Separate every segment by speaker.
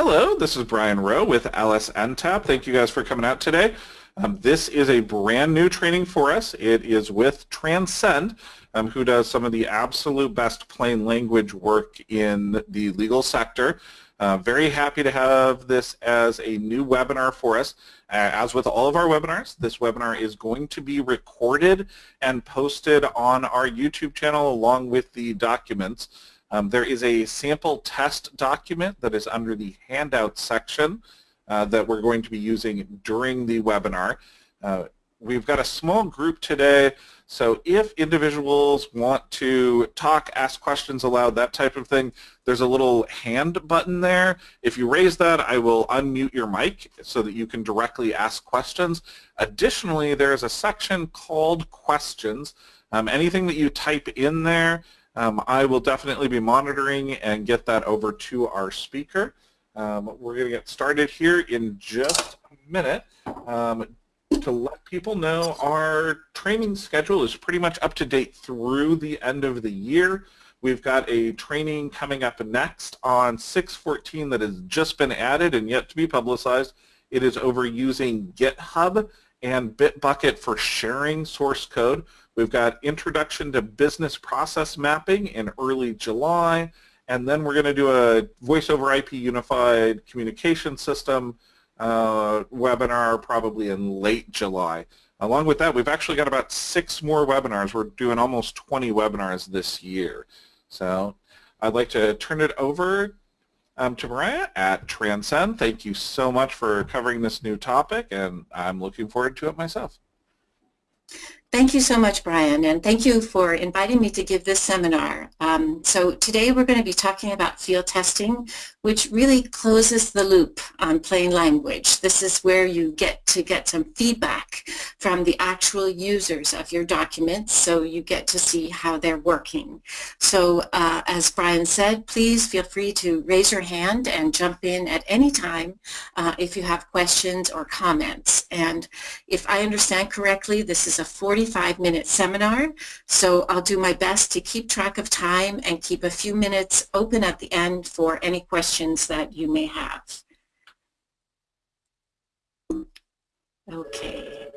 Speaker 1: Hello, this is Brian Rowe with LSNTAP. Thank you guys for coming out today. Um, this is a brand new training for us. It is with Transcend, um, who does some of the absolute best plain language work in the legal sector. Uh, very happy to have this as a new webinar for us. Uh, as with all of our webinars, this webinar is going to be recorded and posted on our YouTube channel along with the documents. Um, there is a sample test document that is under the handout section uh, that we're going to be using during the webinar. Uh, we've got a small group today, so if individuals want to talk, ask questions aloud, that type of thing, there's a little hand button there. If you raise that, I will unmute your mic so that you can directly ask questions. Additionally, there is a section called questions. Um, anything that you type in there, um, I will definitely be monitoring and get that over to our speaker. Um, we're going to get started here in just a minute. Um, to let people know our training schedule is pretty much up to date through the end of the year. We've got a training coming up next on 614 that has just been added and yet to be publicized. It is over using GitHub and Bitbucket for sharing source code. We've got Introduction to Business Process Mapping in early July, and then we're going to do a Voice over IP Unified Communication System uh, webinar probably in late July. Along with that, we've actually got about six more webinars. We're doing almost 20 webinars this year. So I'd like to turn it over um, to Mariah at Transcend. Thank you so much for covering this new topic, and I'm looking forward to it myself.
Speaker 2: Thank you so much, Brian, and thank you for inviting me to give this seminar. Um, so today we're going to be talking about field testing, which really closes the loop on plain language. This is where you get to get some feedback from the actual users of your documents, so you get to see how they're working. So uh, as Brian said, please feel free to raise your hand and jump in at any time uh, if you have questions or comments. And if I understand correctly, this is a 40 45 minute seminar, so I'll do my best to keep track of time and keep a few minutes open at the end for any questions that you may have. Okay.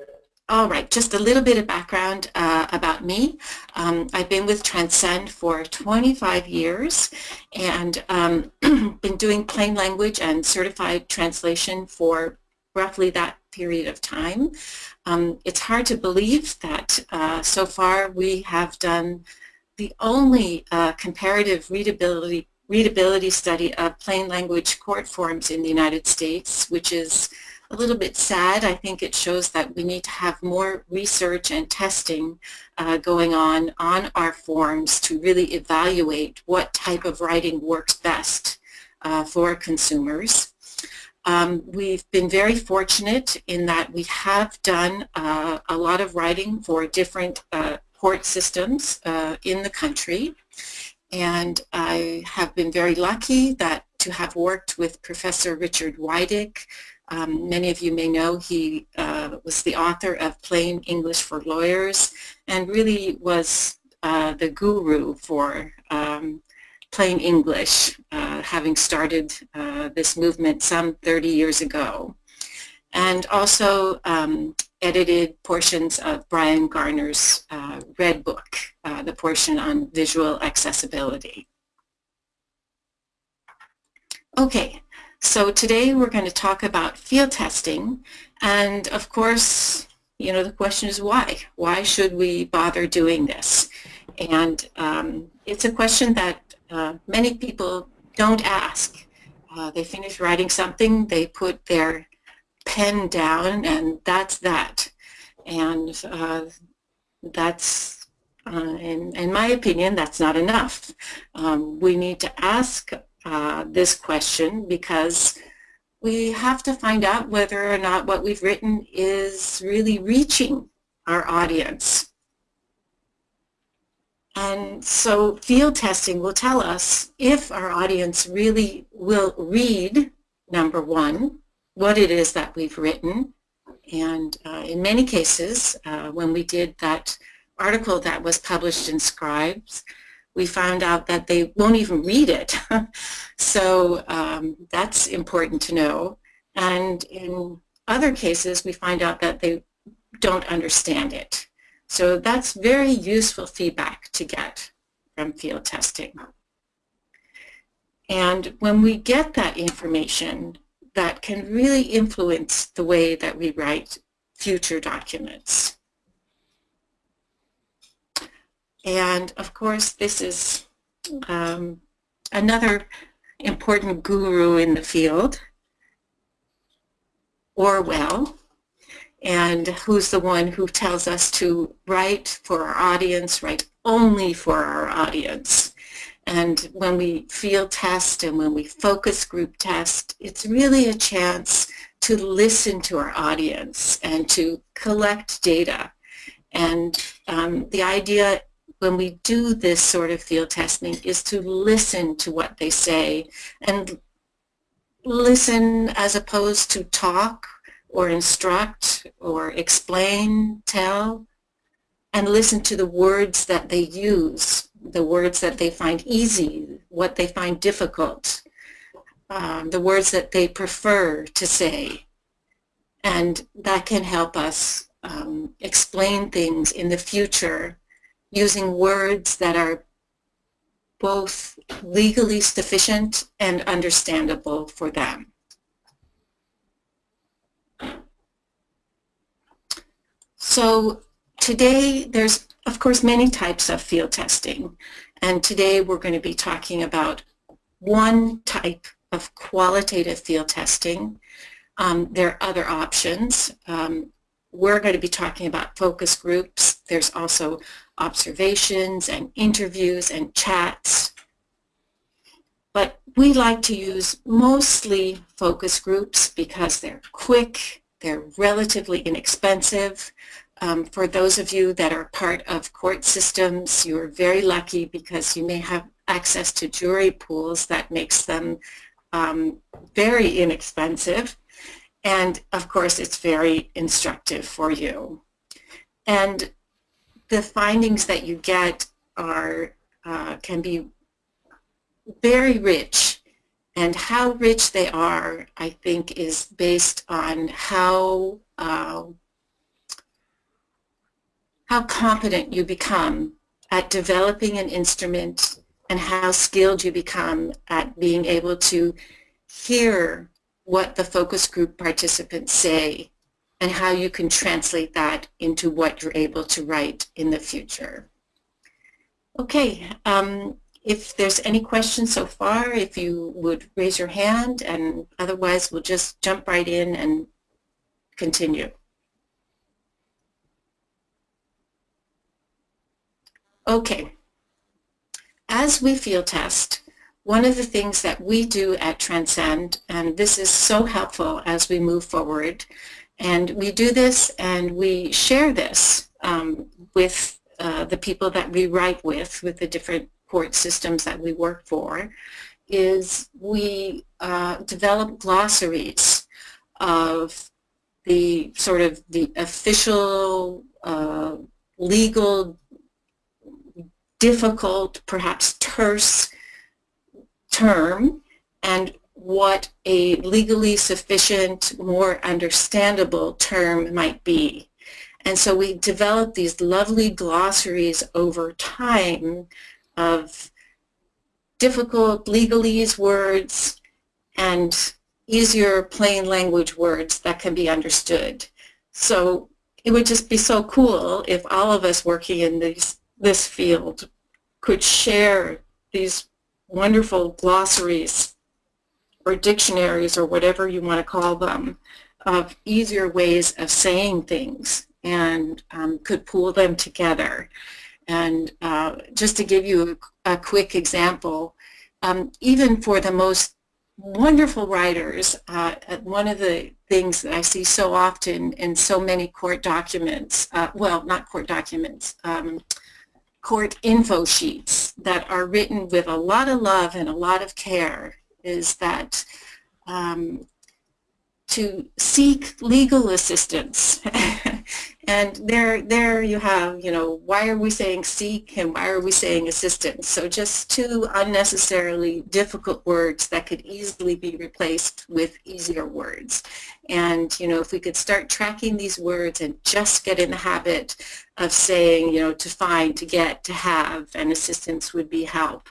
Speaker 2: All right, just a little bit of background uh, about me. Um, I've been with Transcend for 25 years and um, been doing plain language and certified translation for roughly that period of time. Um, it's hard to believe that uh, so far we have done the only uh, comparative readability readability study of plain language court forms in the United States, which is a little bit sad. I think it shows that we need to have more research and testing uh, going on on our forms to really evaluate what type of writing works best uh, for consumers. Um, we've been very fortunate in that we have done uh, a lot of writing for different uh, court systems uh, in the country. And I have been very lucky that to have worked with Professor Richard Wydick. Um, many of you may know he uh, was the author of Plain English for Lawyers and really was uh, the guru for um, plain English, uh, having started uh, this movement some 30 years ago. And also um, edited portions of Bryan Garner's uh, Red Book, uh, the portion on visual accessibility. Okay, so today we're going to talk about field testing. And of course, you know, the question is why? Why should we bother doing this? And um, it's a question that uh, many people don't ask. Uh, they finish writing something, they put their pen down, and that's that. And uh, that's, uh, in, in my opinion, that's not enough. Um, we need to ask uh, this question because we have to find out whether or not what we've written is really reaching our audience. And so field testing will tell us if our audience really will read, number one, what it is that we've written. And uh, in many cases, uh, when we did that article that was published in Scribes, we found out that they won't even read it. so um, that's important to know. And in other cases, we find out that they don't understand it. So that's very useful feedback to get from field testing. And when we get that information, that can really influence the way that we write future documents. And of course, this is um, another important guru in the field, Orwell, and who's the one who tells us to write for our audience, write only for our audience. And when we field test and when we focus group test, it's really a chance to listen to our audience and to collect data. And um, the idea when we do this sort of field testing is to listen to what they say and listen as opposed to talk or instruct or explain, tell, and listen to the words that they use, the words that they find easy, what they find difficult, um, the words that they prefer to say. And that can help us um, explain things in the future using words that are both legally sufficient and understandable for them. So today there's of course many types of field testing and today we're going to be talking about one type of qualitative field testing. Um, there are other options. Um, we're going to be talking about focus groups. There's also observations and interviews and chats. But we like to use mostly focus groups because they're quick, they're relatively inexpensive. Um, for those of you that are part of court systems, you're very lucky because you may have access to jury pools that makes them um, very inexpensive. And of course, it's very instructive for you. And the findings that you get are uh, can be very rich. And how rich they are, I think, is based on how uh, how competent you become at developing an instrument and how skilled you become at being able to hear what the focus group participants say and how you can translate that into what you're able to write in the future. Okay, um, if there's any questions so far, if you would raise your hand and otherwise we'll just jump right in and continue. Okay, as we field test, one of the things that we do at Transcend, and this is so helpful as we move forward, and we do this and we share this um, with uh, the people that we write with, with the different court systems that we work for, is we uh, develop glossaries of the sort of the official uh, legal difficult, perhaps terse term and what a legally sufficient, more understandable term might be. And so we developed these lovely glossaries over time of difficult legalese words and easier plain language words that can be understood. So it would just be so cool if all of us working in these, this field could share these wonderful glossaries or dictionaries or whatever you want to call them of easier ways of saying things and um, could pool them together. And uh, just to give you a, a quick example, um, even for the most wonderful writers, uh, one of the things that I see so often in so many court documents, uh, well, not court documents, um, court info sheets that are written with a lot of love and a lot of care is that um, to seek legal assistance And there, there you have, you know, why are we saying seek and why are we saying assistance? So just two unnecessarily difficult words that could easily be replaced with easier words. And, you know, if we could start tracking these words and just get in the habit of saying, you know, to find, to get, to have, and assistance would be help.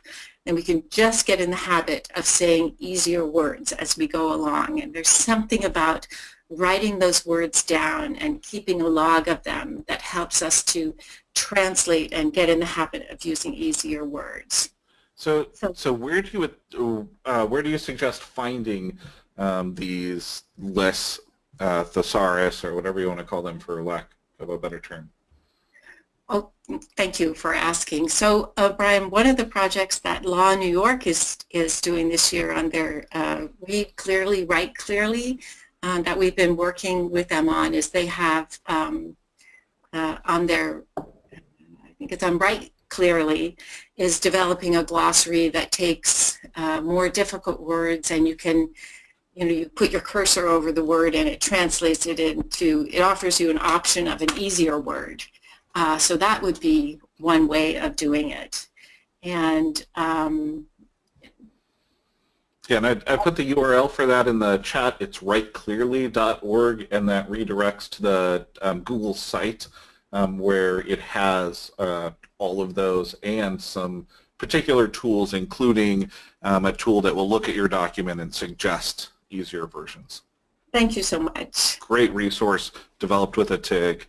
Speaker 2: And we can just get in the habit of saying easier words as we go along. And there's something about writing those words down and keeping a log of them that helps us to translate and get in the habit of using easier words.
Speaker 1: So, so, so where do you uh, where do you suggest finding um, these less uh, thesaurus or whatever you want to call them for lack of a better term?
Speaker 2: Thank you for asking. So, uh, Brian, one of the projects that Law New York is is doing this year on their uh, Read Clearly, Write Clearly uh, that we've been working with them on is they have um, uh, on their, I think it's on Write Clearly, is developing a glossary that takes uh, more difficult words and you can you know, you put your cursor over the word and it translates it into, it offers you an option of an easier word. Uh, so that would be one way of doing it. And um,
Speaker 1: yeah, and I, I, put the URL for that in the chat. It's writeclearly.org, and that redirects to the um, Google site um, where it has uh, all of those and some particular tools, including um, a tool that will look at your document and suggest easier versions.
Speaker 2: Thank you so much.
Speaker 1: Great resource developed with a TIG.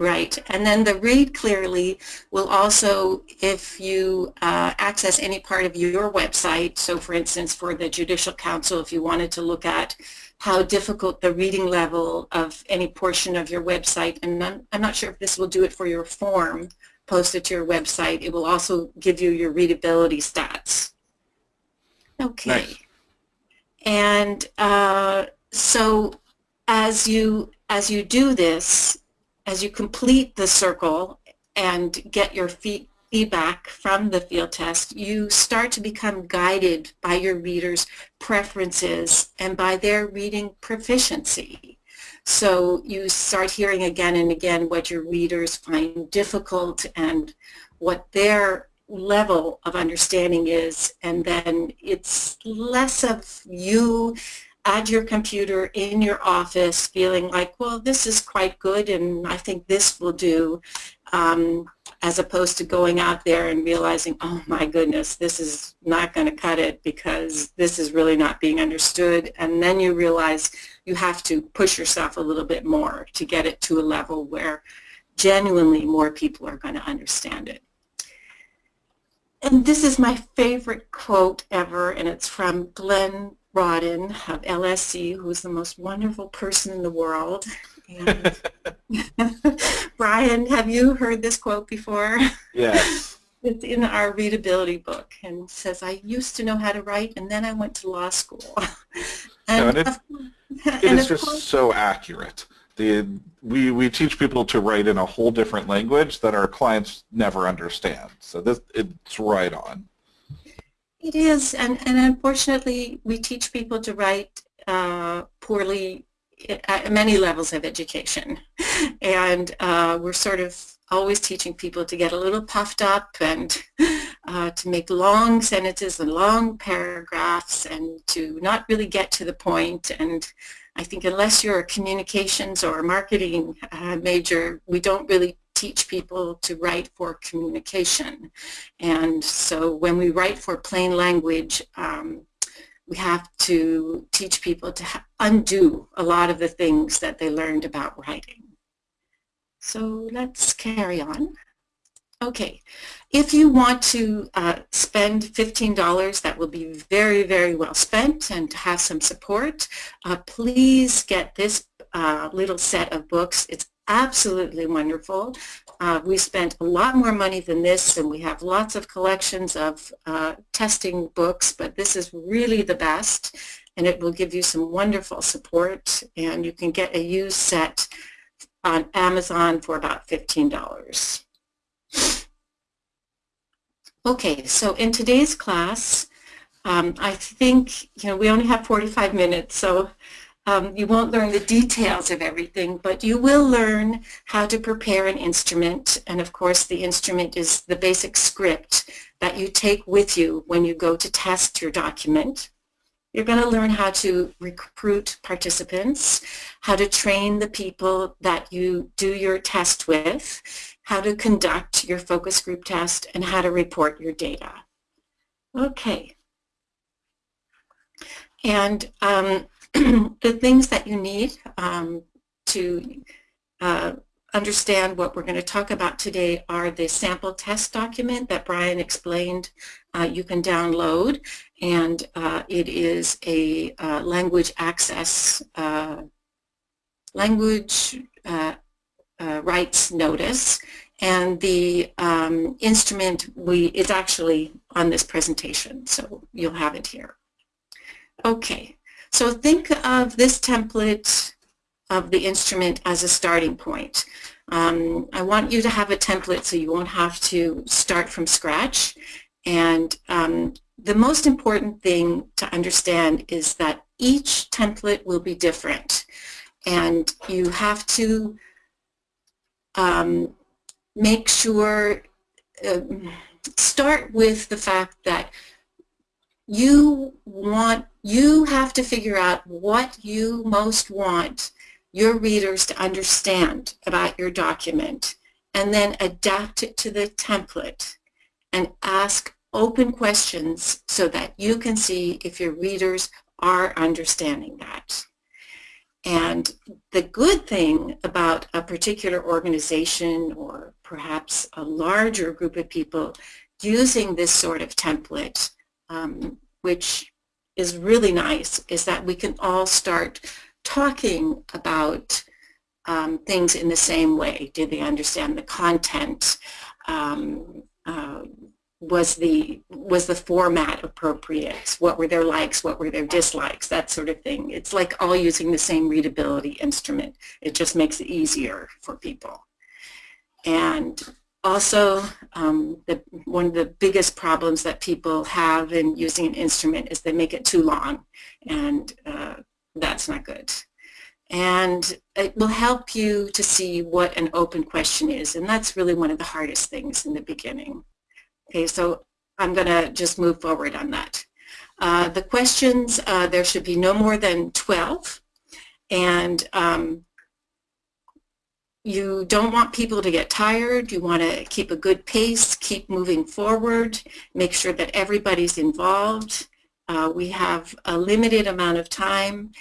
Speaker 2: Right, and then the read clearly will also, if you uh, access any part of your website, so for instance for the Judicial Council, if you wanted to look at how difficult the reading level of any portion of your website, and I'm, I'm not sure if this will do it for your form posted to your website, it will also give you your readability stats. Okay. Nice. And uh, so as you as you do this, as you complete the circle and get your feedback from the field test, you start to become guided by your readers' preferences and by their reading proficiency. So you start hearing again and again what your readers find difficult and what their level of understanding is, and then it's less of you at your computer in your office feeling like, well, this is quite good and I think this will do, um, as opposed to going out there and realizing, oh my goodness, this is not going to cut it because this is really not being understood. And then you realize you have to push yourself a little bit more to get it to a level where genuinely more people are going to understand it. And this is my favorite quote ever, and it's from Glenn Rawdon of LSC, who's the most wonderful person in the world. And Brian, have you heard this quote before?
Speaker 1: Yes.
Speaker 2: It's in our readability book and says, I used to know how to write and then I went to law school.
Speaker 1: and, it, it is just course, so accurate. The, we, we teach people to write in a whole different language that our clients never understand. So this it's right on.
Speaker 2: It is, and, and unfortunately, we teach people to write uh, poorly at many levels of education. And uh, we're sort of always teaching people to get a little puffed up and uh, to make long sentences and long paragraphs and to not really get to the point. And I think unless you're a communications or a marketing uh, major, we don't really teach people to write for communication. And so when we write for plain language, um, we have to teach people to undo a lot of the things that they learned about writing. So let's carry on. Okay, if you want to uh, spend $15, that will be very, very well spent and have some support, uh, please get this uh, little set of books. It's absolutely wonderful. Uh, we spent a lot more money than this and we have lots of collections of uh, testing books, but this is really the best and it will give you some wonderful support and you can get a used set on Amazon for about $15. Okay, so in today's class, um, I think, you know, we only have 45 minutes, so um, you won't learn the details of everything, but you will learn how to prepare an instrument. And of course, the instrument is the basic script that you take with you when you go to test your document. You're going to learn how to recruit participants, how to train the people that you do your test with, how to conduct your focus group test, and how to report your data. Okay. And um, the things that you need um, to uh, understand what we're going to talk about today are the sample test document that Brian explained uh, you can download and uh, it is a uh, language access uh, language uh, rights notice and the um, instrument we is actually on this presentation so you'll have it here. Okay, so think of this template of the instrument as a starting point. Um, I want you to have a template so you won't have to start from scratch. And um, the most important thing to understand is that each template will be different. And you have to um, make sure, uh, start with the fact that you want, you have to figure out what you most want your readers to understand about your document and then adapt it to the template and ask open questions so that you can see if your readers are understanding that. And the good thing about a particular organization or perhaps a larger group of people using this sort of template, um, which is really nice, is that we can all start talking about um, things in the same way. Did they understand the content? Um, uh, was the was the format appropriate? What were their likes? What were their dislikes? That sort of thing. It's like all using the same readability instrument. It just makes it easier for people. And also, um, the, one of the biggest problems that people have in using an instrument is they make it too long, and uh, that's not good. And it will help you to see what an open question is, and that's really one of the hardest things in the beginning. Okay, so I'm going to just move forward on that. Uh, the questions, uh, there should be no more than 12, and um, you don't want people to get tired. You want to keep a good pace, keep moving forward, make sure that everybody's involved. Uh, we have a limited amount of time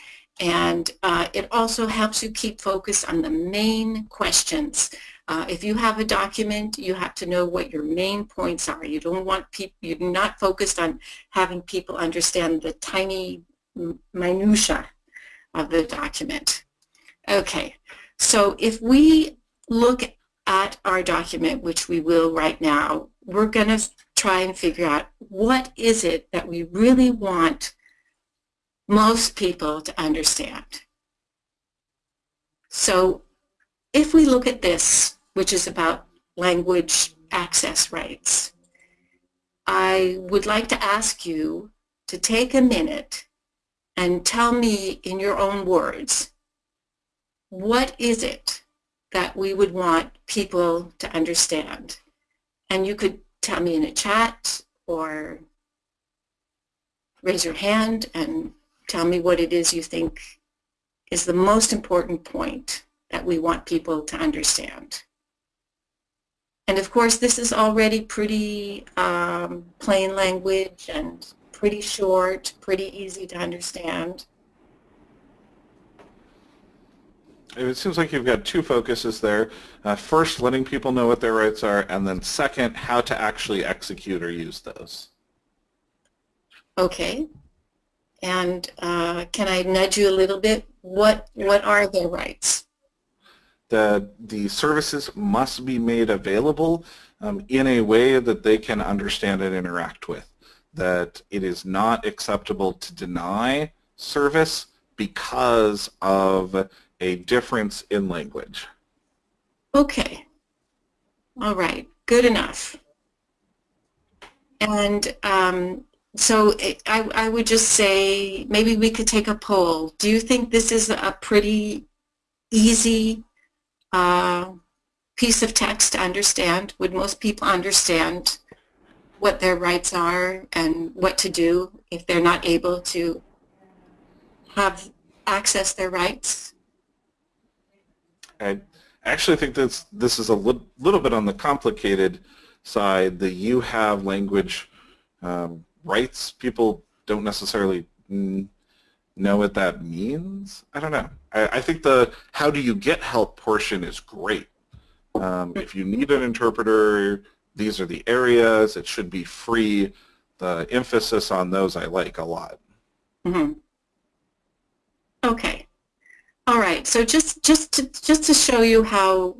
Speaker 2: and uh, it also helps you keep focus on the main questions. Uh, if you have a document, you have to know what your main points are. You don't want people, you're not focused on having people understand the tiny minutia of the document. Okay, so if we look at our document, which we will right now, we're going to try and figure out what is it that we really want most people to understand. So if we look at this, which is about language access rights, I would like to ask you to take a minute and tell me in your own words, what is it that we would want people to understand? And you could tell me in a chat or raise your hand and tell me what it is you think is the most important point that we want people to understand. And of course, this is already pretty um, plain language and pretty short, pretty easy to understand.
Speaker 1: It seems like you've got two focuses there. Uh, first, letting people know what their rights are, and then second, how to actually execute or use those.
Speaker 2: Okay. And uh, can I nudge you a little bit? What, what are their rights?
Speaker 1: The, the services must be made available um, in a way that they can understand and interact with. That it is not acceptable to deny service because of a difference in language.
Speaker 2: Okay. All right. Good enough. And um, so I, I would just say maybe we could take a poll. Do you think this is a pretty easy uh, piece of text to understand? Would most people understand what their rights are and what to do if they're not able to have access their rights?
Speaker 1: I actually think this this is a li little bit on the complicated side. The you have language um, rights, people don't necessarily know what that means. I don't know. I, I, think the how do you get help portion is great. Um, if you need an interpreter, these are the areas. It should be free. The emphasis on those I like a lot.
Speaker 2: Mm -hmm. Okay. All right. So just just to just to show you how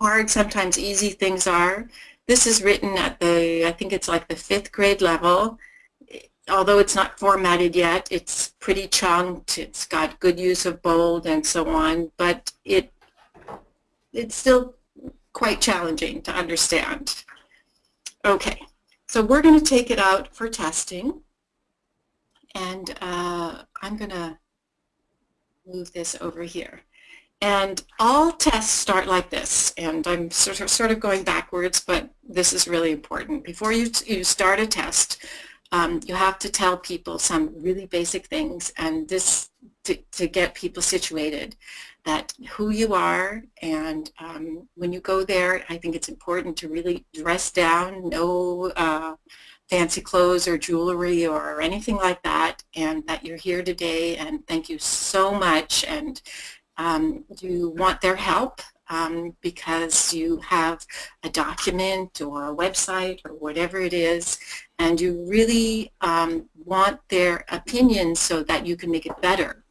Speaker 2: hard sometimes easy things are. This is written at the I think it's like the fifth grade level. Although it's not formatted yet, it's pretty chunked. It's got good use of bold and so on, but it it's still quite challenging to understand. Okay, so we're going to take it out for testing, and uh, I'm going to move this over here. And all tests start like this, and I'm sort of, sort of going backwards, but this is really important. Before you, you start a test, um, you have to tell people some really basic things, and this to, to get people situated, that who you are, and um, when you go there, I think it's important to really dress down, no uh, fancy clothes or jewelry or anything like that and that you're here today and thank you so much and um, you want their help um, because you have a document or a website or whatever it is and you really um, want their opinion so that you can make it better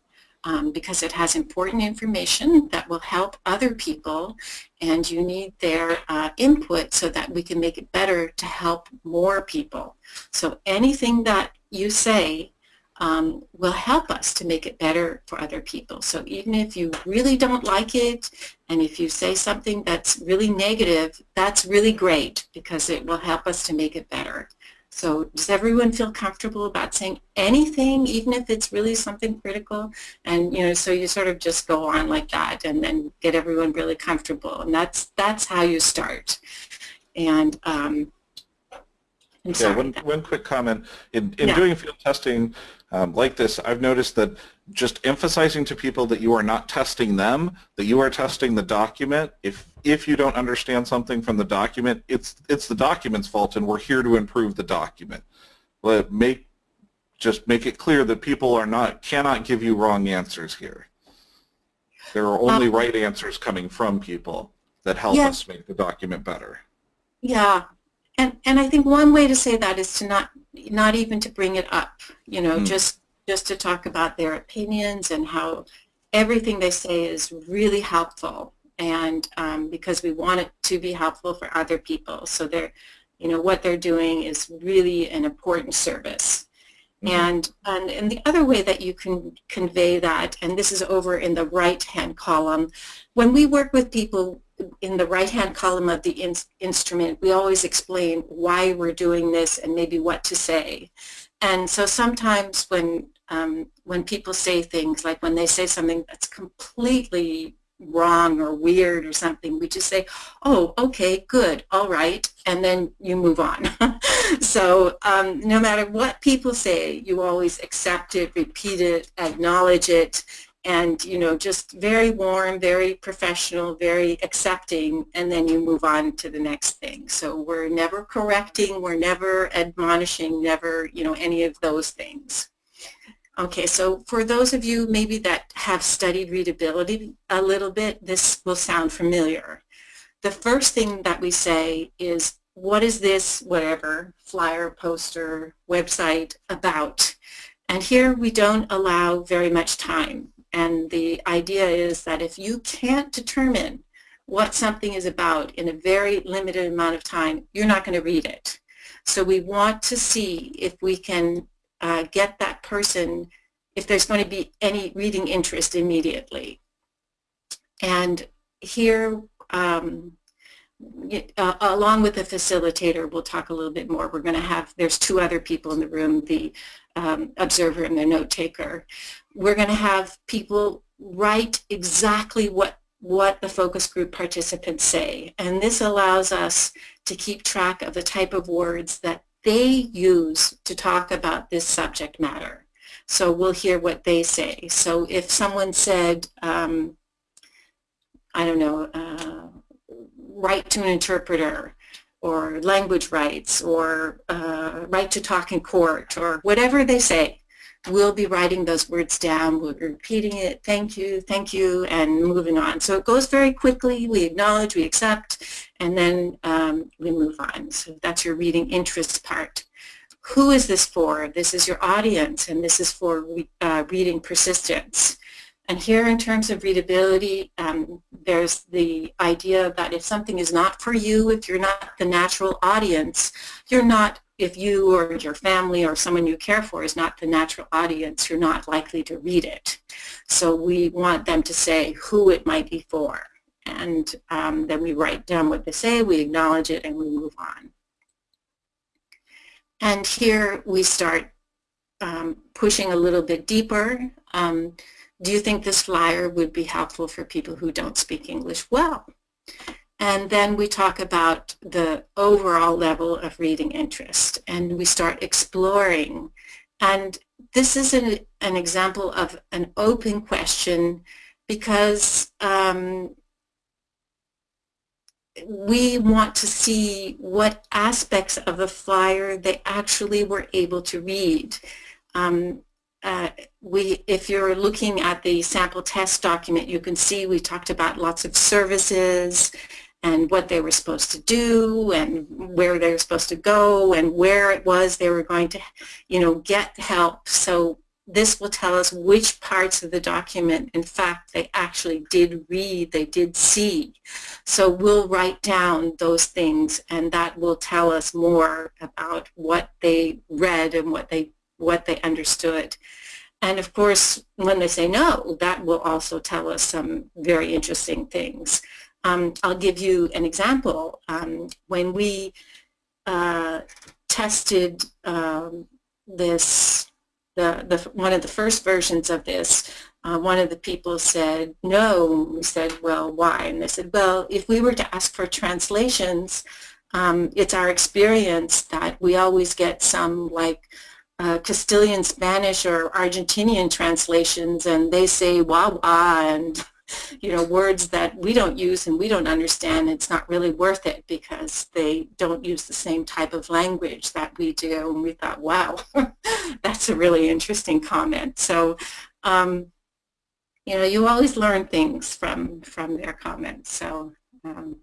Speaker 2: um, because it has important information that will help other people and you need their uh, input so that we can make it better to help more people. So anything that you say um, will help us to make it better for other people. So even if you really don't like it and if you say something that's really negative, that's really great because it will help us to make it better. So does everyone feel comfortable about saying anything, even if it's really something critical? And you know, so you sort of just go on like that, and then get everyone really comfortable, and that's that's how you start. And um,
Speaker 1: yeah, one, one quick comment. In, in yeah. doing field testing um, like this, I've noticed that just emphasizing to people that you are not testing them, that you are testing the document. If if you don't understand something from the document, it's it's the document's fault, and we're here to improve the document. But make just make it clear that people are not cannot give you wrong answers here. There are only um, right answers coming from people that help yeah. us make the document better.
Speaker 2: Yeah, and and I think one way to say that is to not not even to bring it up. You know, mm. just just to talk about their opinions and how everything they say is really helpful and um, because we want it to be helpful for other people. So they're, you know, what they're doing is really an important service. Mm -hmm. And, and, and the other way that you can convey that, and this is over in the right-hand column, when we work with people in the right-hand column of the in instrument, we always explain why we're doing this and maybe what to say. And so sometimes when um, when people say things like when they say something that's completely wrong or weird or something, we just say, oh, okay, good, all right, and then you move on. so um, no matter what people say, you always accept it, repeat it, acknowledge it, and you know, just very warm, very professional, very accepting, and then you move on to the next thing. So we're never correcting, we're never admonishing, never, you know, any of those things. Okay, so for those of you maybe that have studied readability a little bit, this will sound familiar. The first thing that we say is, what is this, whatever, flyer, poster, website about? And here we don't allow very much time. And the idea is that if you can't determine what something is about in a very limited amount of time, you're not going to read it. So we want to see if we can uh, get that person if there's going to be any reading interest immediately. And here um, uh, along with the facilitator, we'll talk a little bit more. We're going to have, there's two other people in the room, the um, observer and the note taker. We're going to have people write exactly what what the focus group participants say. And this allows us to keep track of the type of words that they use to talk about this subject matter. So we'll hear what they say. So if someone said, um, I don't know, uh, right to an interpreter or language rights or uh, right to talk in court or whatever they say, we'll be writing those words down, we'll be repeating it, thank you, thank you, and moving on. So it goes very quickly, we acknowledge, we accept, and then um, we move on. So that's your reading interest part. Who is this for? This is your audience, and this is for uh, reading persistence. And here in terms of readability, um, there's the idea that if something is not for you, if you're not the natural audience, you're not, if you or your family or someone you care for is not the natural audience, you're not likely to read it. So we want them to say who it might be for. And um, then we write down what they say, we acknowledge it, and we move on. And here we start um, pushing a little bit deeper. Um, do you think this flyer would be helpful for people who don't speak English well? And then we talk about the overall level of reading interest and we start exploring. And this is an, an example of an open question because um, we want to see what aspects of the flyer they actually were able to read. Um, uh, we, if you're looking at the sample test document, you can see we talked about lots of services and what they were supposed to do and where they were supposed to go and where it was they were going to, you know, get help. So this will tell us which parts of the document, in fact, they actually did read, they did see. So we'll write down those things and that will tell us more about what they read and what they what they understood. And of course, when they say no, that will also tell us some very interesting things. Um, I'll give you an example. Um, when we uh, tested um, this, the, the, one of the first versions of this, uh, one of the people said no. We said, well, why? And they said, well, if we were to ask for translations, um, it's our experience that we always get some like uh, Castilian Spanish or Argentinian translations and they say wah wah and you know words that we don't use and we don't understand it's not really worth it because they don't use the same type of language that we do and we thought wow that's a really interesting comment so um, you know you always learn things from from their comments so um,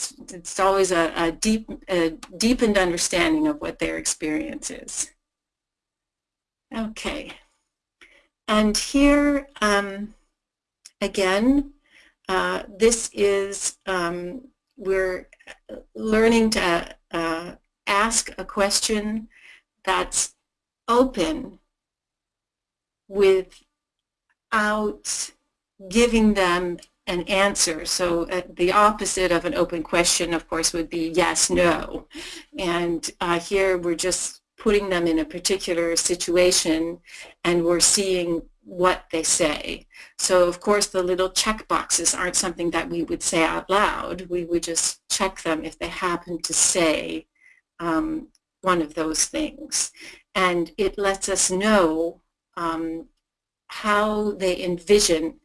Speaker 2: it's, it's, always a, a deep a deepened understanding of what their experience is. Okay. And here, um, again, uh, this is, um, we're learning to uh, ask a question that's open without giving them an answer. So uh, the opposite of an open question, of course, would be yes, no. And uh, here we're just putting them in a particular situation and we're seeing what they say. So of course the little check boxes aren't something that we would say out loud. We would just check them if they happen to say um, one of those things. And it lets us know um, how they envision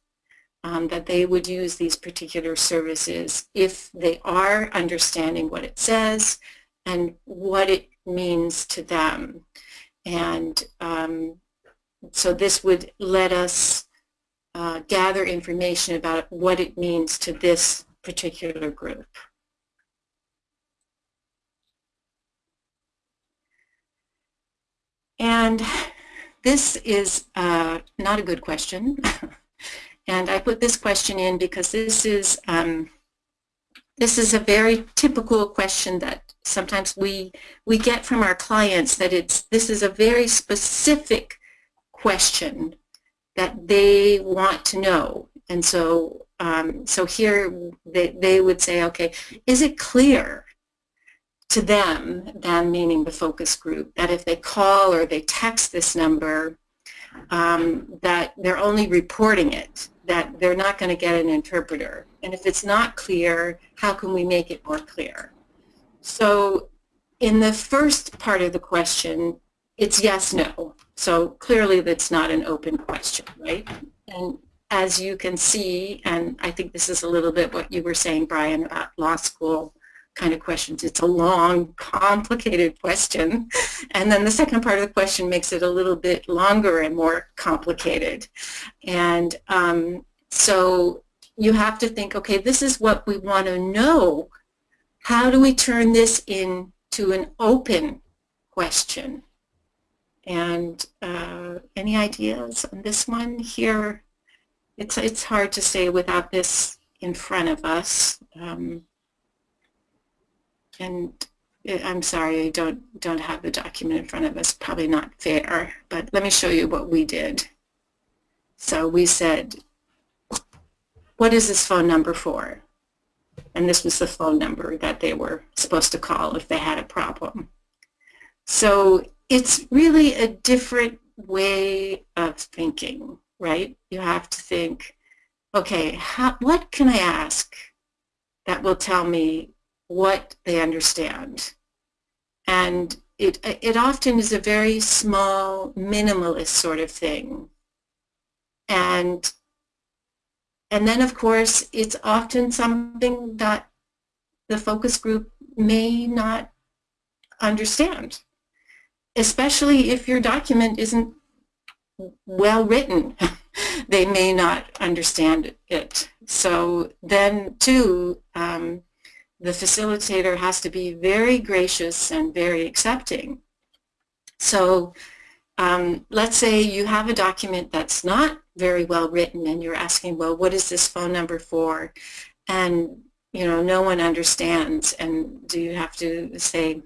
Speaker 2: um, that they would use these particular services if they are understanding what it says and what it means to them. And um, so this would let us uh, gather information about what it means to this particular group. And this is uh, not a good question. and I put this question in because this is um, this is a very typical question that sometimes we we get from our clients that it's this is a very specific question that they want to know and so, um, so here they, they would say, okay, is it clear to them, them meaning the focus group, that if they call or they text this number, um, that they're only reporting it, that they're not going to get an interpreter. And if it's not clear, how can we make it more clear? So in the first part of the question, it's yes, no. So clearly that's not an open question, right? And as you can see, and I think this is a little bit what you were saying, Brian, about law school kind of questions. It's a long, complicated question. And then the second part of the question makes it a little bit longer and more complicated. And um, so you have to think, okay, this is what we want to know. How do we turn this into an open question? And uh, any ideas on this one here? It's, it's hard to say without this in front of us. Um, and I'm sorry, I don't, don't have the document in front of us, probably not fair, but let me show you what we did. So we said, what is this phone number for? And this was the phone number that they were supposed to call if they had a problem. So it's really a different way of thinking, right? You have to think, okay, how, what can I ask that will tell me what they understand? And it, it often is a very small, minimalist sort of thing. And, and then, of course, it's often something that the focus group may not understand especially if your document isn't well written. they may not understand it. So then, too, um, the facilitator has to be very gracious and very accepting. So um, let's say you have a document that's not very well written and you're asking, well, what is this phone number for? And, you know, no one understands. And do you have to say,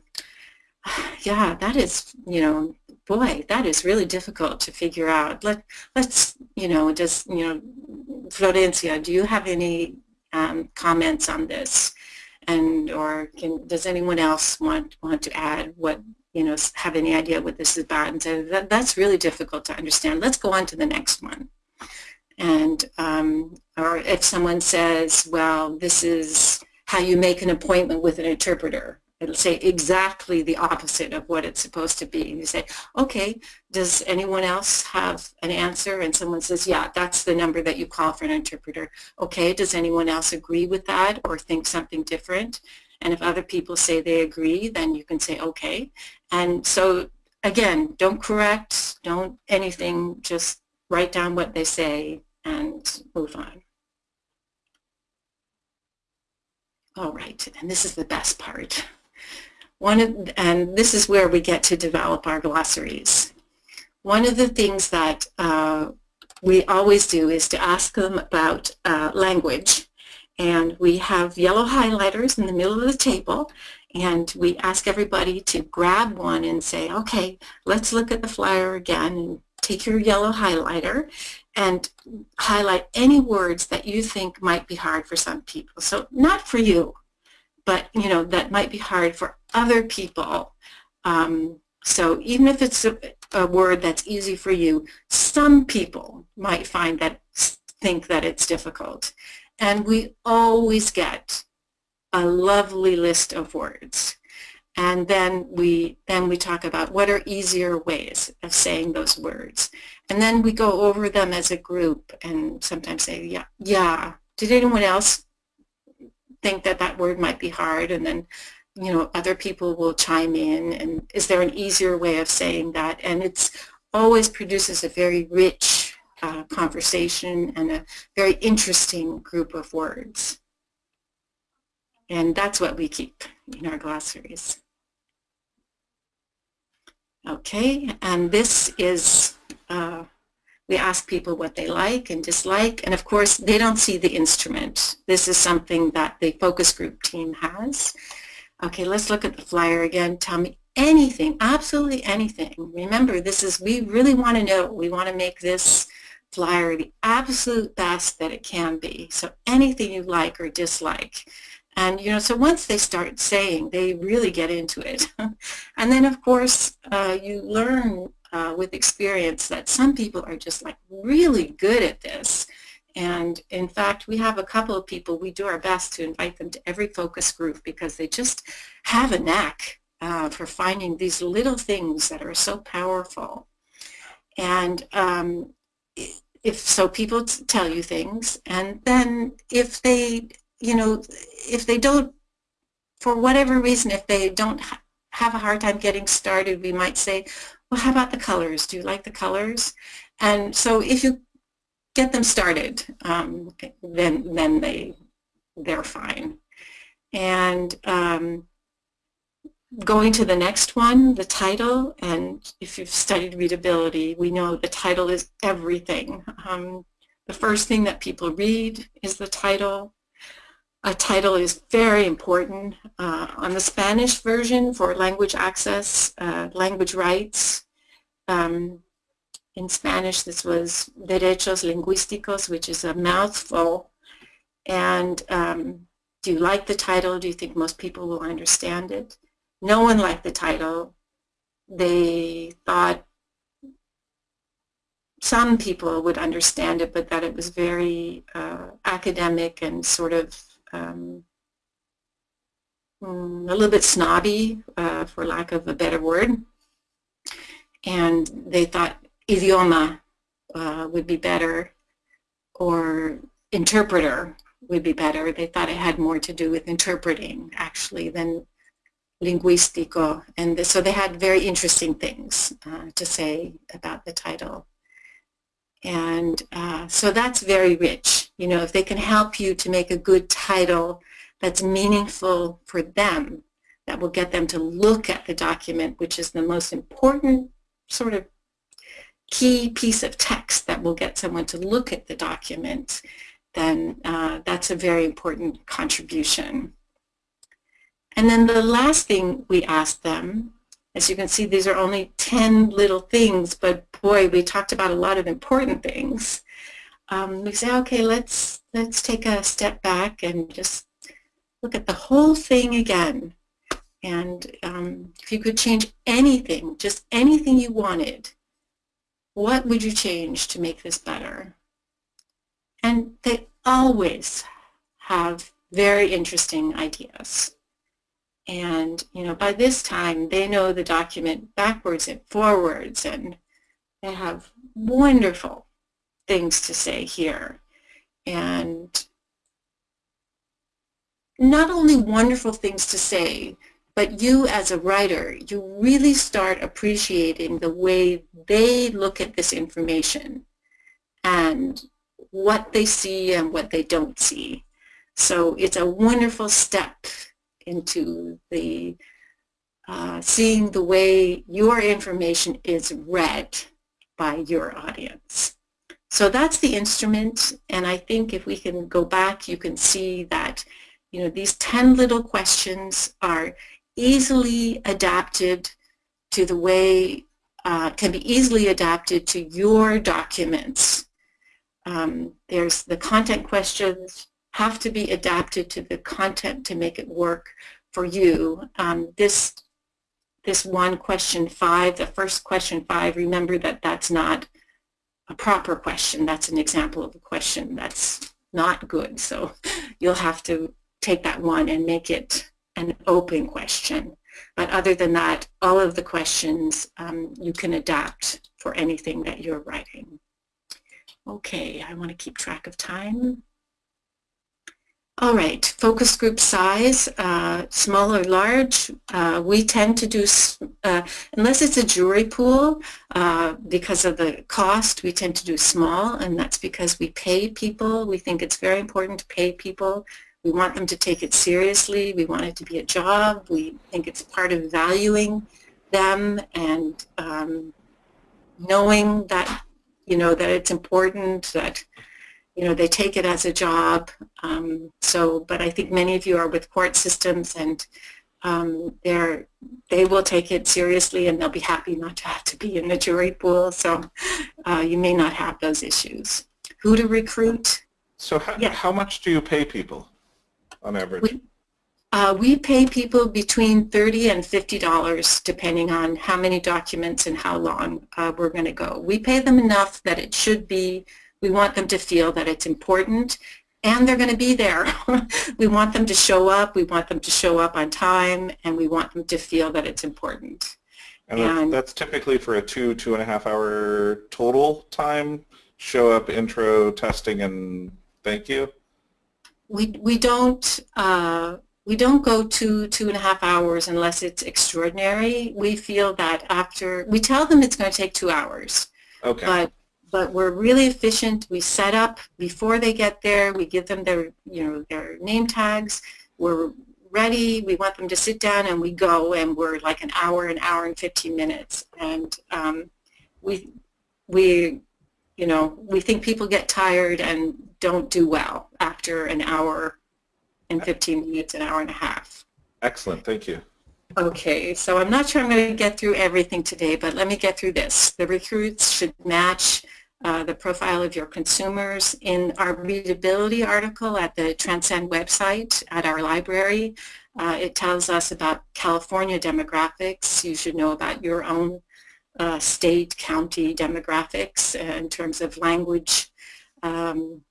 Speaker 2: yeah, that is, you know, boy, that is really difficult to figure out. Let, let's, you know, does, you know, Florencia, do you have any um, comments on this? And, or can, does anyone else want, want to add what, you know, have any idea what this is about? And so that, that's really difficult to understand. Let's go on to the next one. And, um, or if someone says, well, this is how you make an appointment with an interpreter it'll say exactly the opposite of what it's supposed to be. And you say, okay, does anyone else have an answer? And someone says, yeah, that's the number that you call for an interpreter. Okay, does anyone else agree with that or think something different? And if other people say they agree, then you can say, okay. And so, again, don't correct, don't anything, just write down what they say and move on. All right, and this is the best part. One of, and this is where we get to develop our glossaries. One of the things that uh, we always do is to ask them about uh, language. And we have yellow highlighters in the middle of the table and we ask everybody to grab one and say, okay, let's look at the flyer again and take your yellow highlighter and highlight any words that you think might be hard for some people. So not for you, but you know that might be hard for other people. Um, so even if it's a, a, word that's easy for you, some people might find that think that it's difficult. And we always get a lovely list of words. And then we then we talk about what are easier ways of saying those words. And then we go over them as a group and sometimes say, yeah, yeah. Did anyone else think that that word might be hard and then you know other people will chime in and is there an easier way of saying that? And it's always produces a very rich uh, conversation and a very interesting group of words. And that's what we keep in our glossaries. Okay and this is uh, we ask people what they like and dislike, and of course, they don't see the instrument. This is something that the focus group team has. Okay, let's look at the flyer again. Tell me anything, absolutely anything. Remember, this is, we really want to know. We want to make this flyer the absolute best that it can be. So anything you like or dislike. And, you know, so once they start saying, they really get into it. and then, of course, uh, you learn uh, with experience that some people are just like really good at this. And in fact, we have a couple of people, we do our best to invite them to every focus group because they just have a knack uh, for finding these little things that are so powerful. And um, if so, people tell you things, and then if they, you know, if they don't, for whatever reason, if they don't ha have a hard time getting started, we might say, well, how about the colors? Do you like the colors? And so if you get them started, um, then then they they're fine. And um, going to the next one, the title, and if you've studied readability, we know the title is everything. Um, the first thing that people read is the title. A title is very important. Uh, on the Spanish version for language access, uh, language rights, um, in Spanish this was Derechos Lingüísticos, which is a mouthful. And um, do you like the title? Do you think most people will understand it? No one liked the title. They thought some people would understand it, but that it was very uh, academic and sort of um, mm, a little bit snobby, uh, for lack of a better word. And they thought idioma uh, would be better or interpreter would be better. They thought it had more to do with interpreting actually than linguístico. And so they had very interesting things uh, to say about the title. And uh, so that's very rich. You know, if they can help you to make a good title that's meaningful for them, that will get them to look at the document, which is the most important sort of key piece of text that will get someone to look at the document, then uh, that's a very important contribution. And then the last thing we asked them, as you can see, these are only 10 little things, but boy, we talked about a lot of important things. Um, we say, okay, let's, let's take a step back and just look at the whole thing again. And um, if you could change anything, just anything you wanted, what would you change to make this better? And they always have very interesting ideas. And, you know, by this time, they know the document backwards and forwards, and they have wonderful things to say here. And not only wonderful things to say, but you as a writer, you really start appreciating the way they look at this information and what they see and what they don't see. So it's a wonderful step into the uh, seeing the way your information is read by your audience. So that's the instrument, and I think if we can go back, you can see that you know these 10 little questions are easily adapted to the way, uh, can be easily adapted to your documents. Um, there's the content questions have to be adapted to the content to make it work for you. Um, this this one question five, the first question five, remember that that's not a proper question. That's an example of a question that's not good. So you'll have to take that one and make it an open question. But other than that, all of the questions um, you can adapt for anything that you're writing. Okay, I want to keep track of time. All right, focus group size, uh, small or large, uh, we tend to do, uh, unless it's a jury pool, uh, because of the cost, we tend to do small, and that's because we pay people. We think it's very important to pay people. We want them to take it seriously. We want it to be a job. We think it's part of valuing them and um, knowing that, you know, that it's important, that you know, they take it as a job. Um, so, but I think many of you are with court systems and um, they're, they will take it seriously and they'll be happy not to have to be in the jury pool. So uh, you may not have those issues. Who to recruit?
Speaker 1: So how,
Speaker 2: Yeah.
Speaker 1: how much do you pay people on average?
Speaker 2: We- Uh, we pay people between 30 and $50 depending on how many documents and how long uh, we're going to go. We pay them enough that it should be, we want them to feel that it's important and they're going to be there. we want them to show up, we want them to show up on time, and we want them to feel that it's important.
Speaker 1: and that's,
Speaker 2: and-
Speaker 1: that's typically for a two, two and a half hour total time, show up, intro, testing, and thank you?
Speaker 2: We, we don't uh, we don't go two two and a half hours unless it's extraordinary. We feel that after we tell them it's going to take two hours,
Speaker 1: Okay.
Speaker 2: but but we're really efficient. We set up before they get there. We give them their you know their name tags. We're ready. We want them to sit down and we go and we're like an hour, an hour and 15 minutes. And um, we we you know we think people get tired and don't do well after an hour and 15 minutes, an hour and a half.
Speaker 1: Excellent. Thank you.
Speaker 2: Okay, so I'm not sure I'm going to get through everything today, but let me get through this. The recruits should match uh, the profile of your consumers. In our readability article at the Transcend website at our library, uh, it tells us about California demographics. You should know about your own uh, state, county demographics uh, in terms of language, um,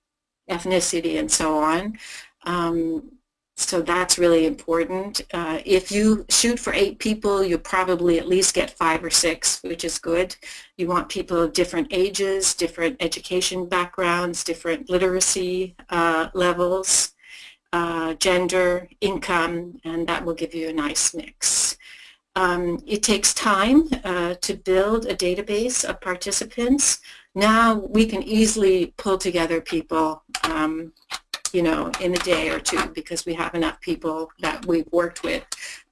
Speaker 2: ethnicity, and so on. Um, so that's really important. Uh, if you shoot for eight people, you'll probably at least get five or six, which is good. You want people of different ages, different education backgrounds, different literacy uh, levels, uh, gender, income, and that will give you a nice mix. Um, it takes time uh, to build a database of participants. Now we can easily pull together people um, you know, in a day or two because we have enough people that we've worked with.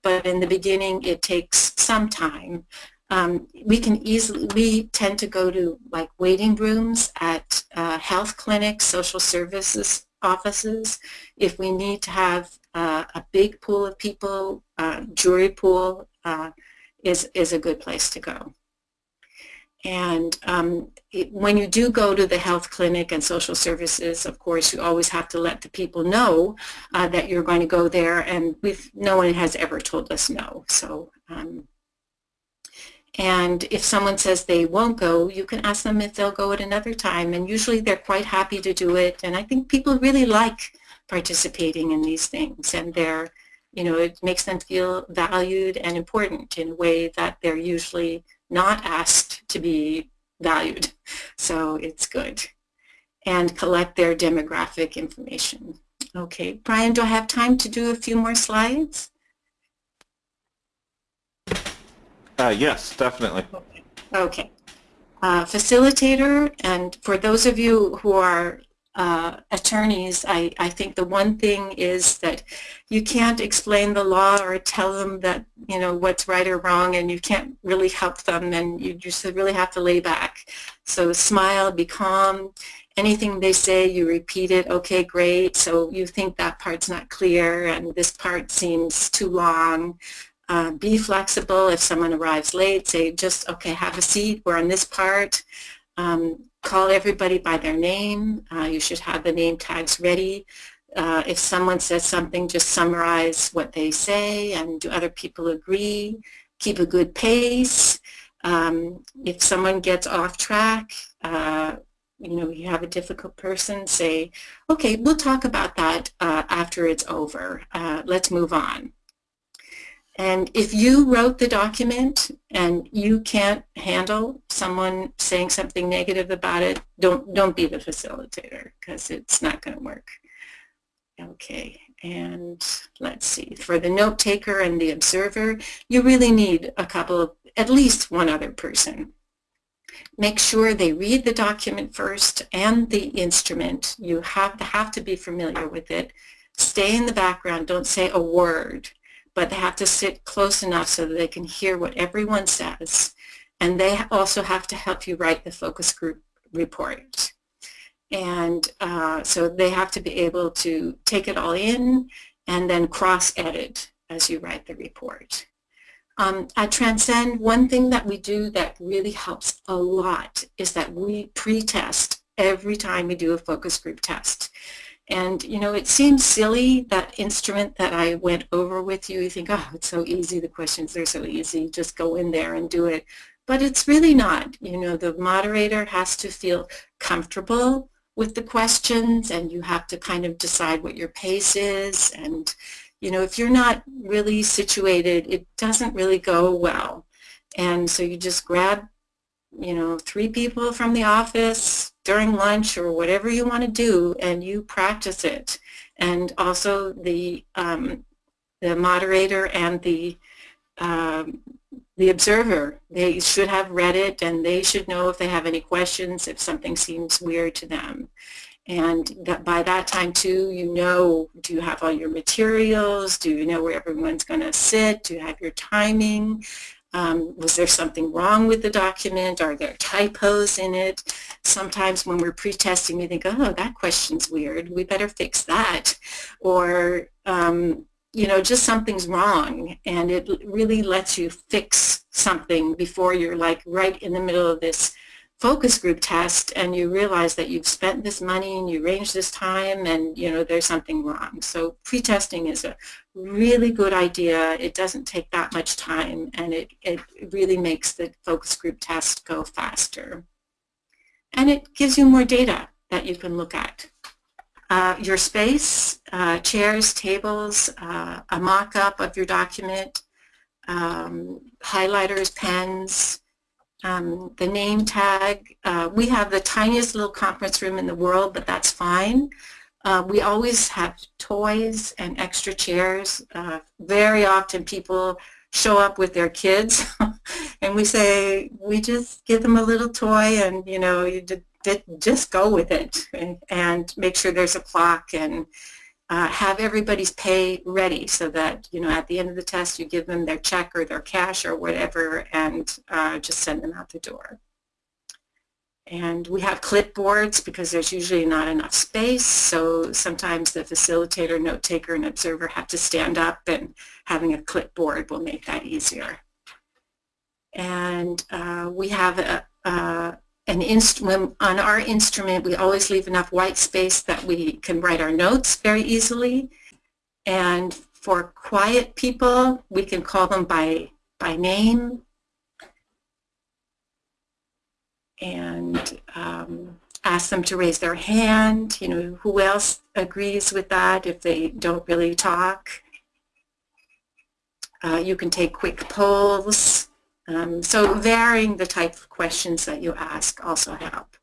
Speaker 2: But in the beginning, it takes some time. Um, we can easily, we tend to go to like waiting rooms at uh, health clinics, social services offices. If we need to have uh, a big pool of people, uh, jury pool uh, is, is a good place to go. And um, it, when you do go to the health clinic and social services, of course, you always have to let the people know uh, that you're going to go there. And we've, no one has ever told us no. So, um, and if someone says they won't go, you can ask them if they'll go at another time. And usually they're quite happy to do it. And I think people really like participating in these things. And they're, you know, it makes them feel valued and important in a way that they're usually not asked to be valued. So it's good. And collect their demographic information. Okay, Bryan, do I have time to do a few more slides?
Speaker 1: Uh, yes, definitely.
Speaker 2: Okay. Uh, facilitator, and for those of you who are uh, attorneys, I, I think the one thing is that you can't explain the law or tell them that, you know, what's right or wrong and you can't really help them and you just really have to lay back. So smile, be calm. Anything they say, you repeat it, okay, great. So you think that part's not clear and this part seems too long. Uh, be flexible. If someone arrives late, say just, okay, have a seat. We're on this part. Um, call everybody by their name. Uh, you should have the name tags ready. Uh, if someone says something, just summarize what they say and do other people agree. Keep a good pace. Um, if someone gets off track, uh, you know, you have a difficult person, say, okay, we'll talk about that uh, after it's over. Uh, let's move on. And if you wrote the document and you can't handle someone saying something negative about it, don't don't be the facilitator because it's not going to work. Okay, and let's see. For the note taker and the observer, you really need a couple of, at least one other person. Make sure they read the document first and the instrument. You have to have to be familiar with it. Stay in the background. Don't say a word but they have to sit close enough so that they can hear what everyone says. And they also have to help you write the focus group report. And uh, so they have to be able to take it all in and then cross-edit as you write the report. Um, at Transcend, one thing that we do that really helps a lot is that we pre-test every time we do a focus group test. And, you know, it seems silly, that instrument that I went over with you. You think, oh, it's so easy. The questions are so easy. Just go in there and do it. But it's really not. You know, the moderator has to feel comfortable with the questions and you have to kind of decide what your pace is. And, you know, if you're not really situated, it doesn't really go well. And so you just grab, you know, three people from the office, during lunch or whatever you want to do and you practice it. And also the, um, the moderator and the, um, the observer, they should have read it and they should know if they have any questions, if something seems weird to them. And that by that time too, you know, do you have all your materials? Do you know where everyone's going to sit? Do you have your timing? Um, was there something wrong with the document? Are there typos in it? Sometimes when we're pre-testing, we think, oh, that question's weird. We better fix that. Or, um, you know, just something's wrong. And it really lets you fix something before you're like right in the middle of this focus group test and you realize that you've spent this money and you arranged this time and you know there's something wrong. So pre-testing is a really good idea. It doesn't take that much time and it, it really makes the focus group test go faster. And it gives you more data that you can look at. Uh, your space, uh, chairs, tables, uh, a mock-up of your document, um, highlighters, pens, um, the name tag. Uh, we have the tiniest little conference room in the world, but that's fine. Uh, we always have toys and extra chairs. Uh, very often people show up with their kids and we say, we just give them a little toy and, you know, you just go with it and, and make sure there's a clock and uh, have everybody's pay ready so that, you know, at the end of the test you give them their check or their cash or whatever and uh, just send them out the door. And we have clipboards because there's usually not enough space, so sometimes the facilitator, note taker, and observer have to stand up and having a clipboard will make that easier. And uh, we have a, a an instrument, on our instrument, we always leave enough white space that we can write our notes very easily. And for quiet people, we can call them by, by name. And um, ask them to raise their hand. You know, who else agrees with that if they don't really talk? Uh, you can take quick polls. Um, so varying the type of questions that you ask also help.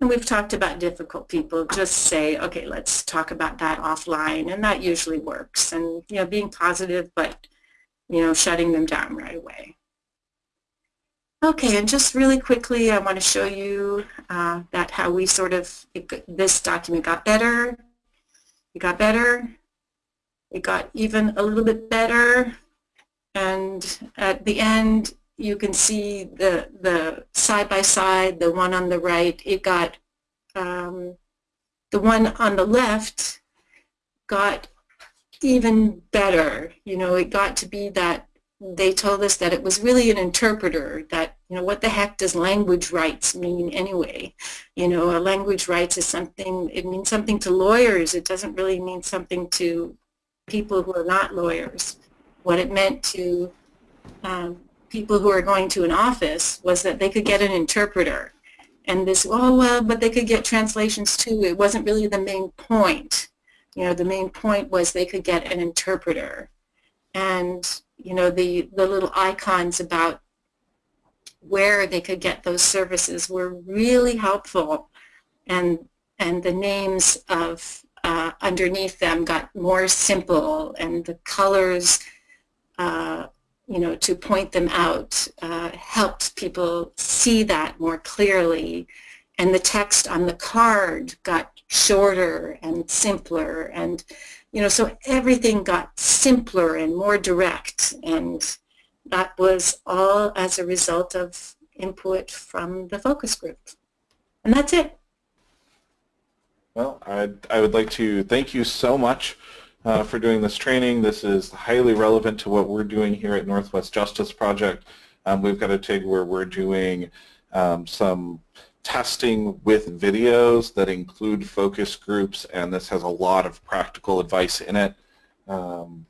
Speaker 2: And we've talked about difficult people. Just say, okay, let's talk about that offline, and that usually works. And you know, being positive, but you know, shutting them down right away. Okay, and just really quickly, I want to show you uh, that how we sort of, it, this document got better, it got better, it got even a little bit better, and at the end, you can see the the side by side, the one on the right, it got um, the one on the left got even better. You know, it got to be that they told us that it was really an interpreter that, you know, what the heck does language rights mean anyway? You know, a language rights is something, it means something to lawyers. It doesn't really mean something to people who are not lawyers. What it meant to um, people who are going to an office was that they could get an interpreter. And this, oh, well, but they could get translations too. It wasn't really the main point. You know, the main point was they could get an interpreter. And, you know, the, the little icons about where they could get those services were really helpful. And, and the names of uh, underneath them got more simple and the colors uh, you know, to point them out uh, helped people see that more clearly. And the text on the card got shorter and simpler. And, you know, so everything got simpler and more direct. And that was all as a result of input from the focus group. And that's it.
Speaker 1: Well, I, I would like to thank you so much uh, for doing this training. This is highly relevant to what we're doing here at Northwest Justice Project. Um, we've got a TIG where we're doing um, some testing with videos that include focus groups, and this has a lot of practical advice in it. Um,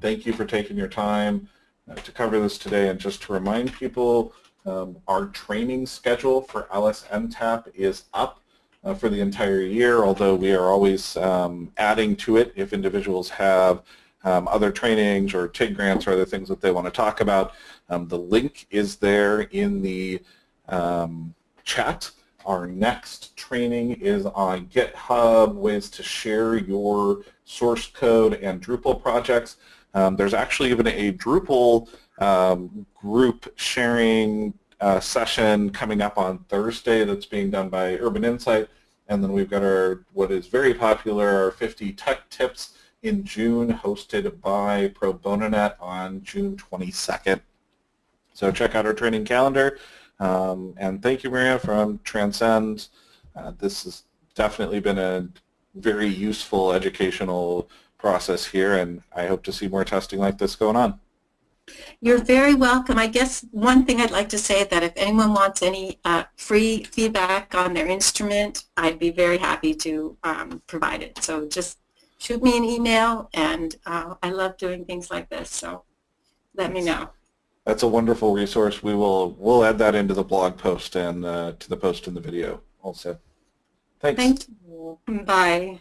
Speaker 1: thank you for taking your time uh, to cover this today, and just to remind people, um, our training schedule for LSNTAP is up uh, for the entire year, although we are always um, adding to it if individuals have um, other trainings or TIG grants or other things that they want to talk about. Um, the link is there in the um, chat. Our next training is on GitHub, ways to share your source code and Drupal projects. Um, there's actually even a Drupal um, group sharing uh, session coming up on Thursday that's being done by Urban Insight. And then we've got our what is very popular, our 50 tech tips in June, hosted by Pro Bono Net on June 22nd. So check out our training calendar. Um, and thank you, Maria, from Transcend. Uh, this has definitely been a very useful educational process here, and I hope to see more testing like this going on.
Speaker 2: You're very welcome. I guess one thing I'd like to say that if anyone wants any uh, free feedback on their instrument, I'd be very happy to um, provide it. So just shoot me an email, and uh, I love doing things like this, so let me know.
Speaker 1: That's a wonderful resource. We will we'll add that into the blog post and uh, to the post in the video also. Thanks.
Speaker 2: Thank you. Bye.